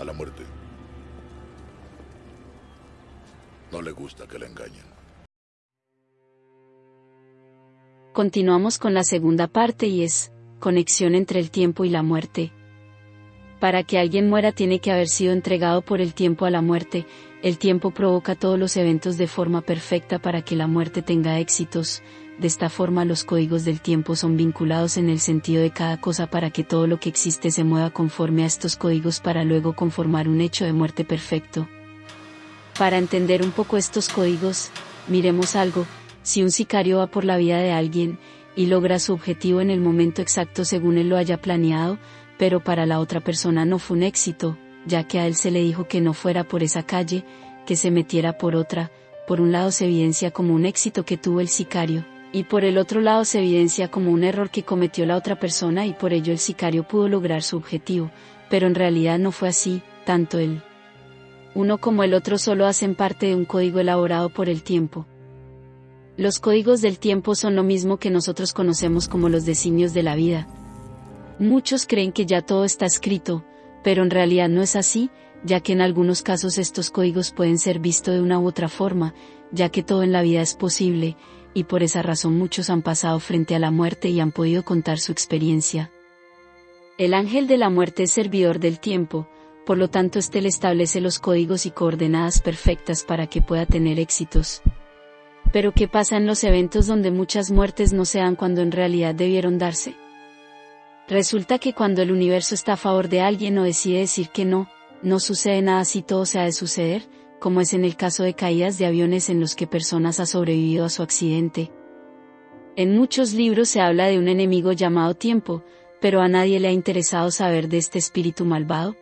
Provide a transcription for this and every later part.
a la muerte. No le gusta que la engañen. Continuamos con la segunda parte y es, conexión entre el tiempo y la muerte. Para que alguien muera tiene que haber sido entregado por el tiempo a la muerte, el tiempo provoca todos los eventos de forma perfecta para que la muerte tenga éxitos, de esta forma los códigos del tiempo son vinculados en el sentido de cada cosa para que todo lo que existe se mueva conforme a estos códigos para luego conformar un hecho de muerte perfecto. Para entender un poco estos códigos, miremos algo, si un sicario va por la vida de alguien, y logra su objetivo en el momento exacto según él lo haya planeado, pero para la otra persona no fue un éxito, ya que a él se le dijo que no fuera por esa calle, que se metiera por otra, por un lado se evidencia como un éxito que tuvo el sicario, y por el otro lado se evidencia como un error que cometió la otra persona y por ello el sicario pudo lograr su objetivo, pero en realidad no fue así, tanto él uno como el otro solo hacen parte de un código elaborado por el tiempo. Los códigos del tiempo son lo mismo que nosotros conocemos como los designios de la vida. Muchos creen que ya todo está escrito, pero en realidad no es así, ya que en algunos casos estos códigos pueden ser vistos de una u otra forma, ya que todo en la vida es posible, y por esa razón muchos han pasado frente a la muerte y han podido contar su experiencia. El ángel de la muerte es servidor del tiempo, por lo tanto éste le establece los códigos y coordenadas perfectas para que pueda tener éxitos. Pero ¿qué pasa en los eventos donde muchas muertes no se dan cuando en realidad debieron darse? Resulta que cuando el universo está a favor de alguien o decide decir que no, no sucede nada si todo se ha de suceder, como es en el caso de caídas de aviones en los que personas han sobrevivido a su accidente. En muchos libros se habla de un enemigo llamado tiempo, pero a nadie le ha interesado saber de este espíritu malvado.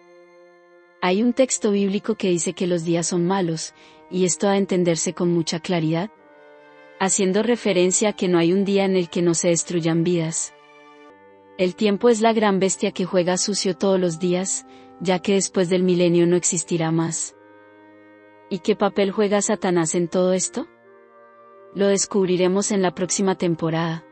Hay un texto bíblico que dice que los días son malos, y esto ha de entenderse con mucha claridad, haciendo referencia a que no hay un día en el que no se destruyan vidas. El tiempo es la gran bestia que juega sucio todos los días, ya que después del milenio no existirá más. ¿Y qué papel juega Satanás en todo esto? Lo descubriremos en la próxima temporada.